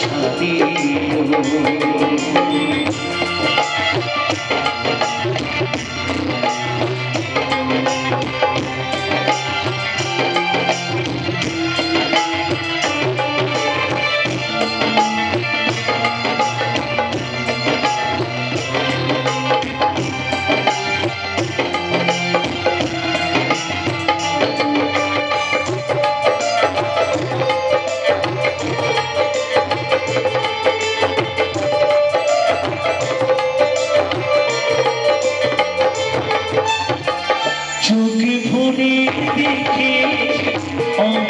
শান্তি Oh.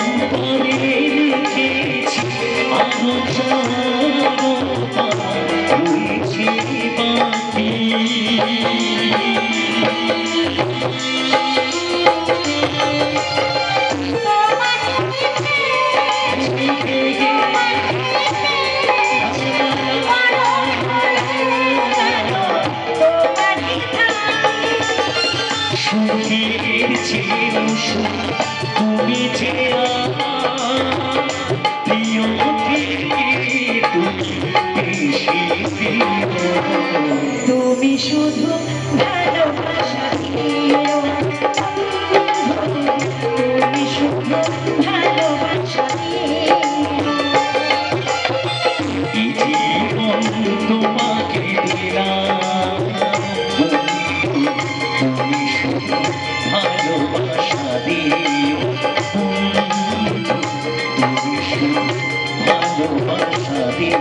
শুধু ভালোবাসা তুমি শুধু ভালোবাসা তোমাকে দিলাম তুমি শুধু ভালোবাসা দিও। তুমি শুধু ভালোবাসা দিও।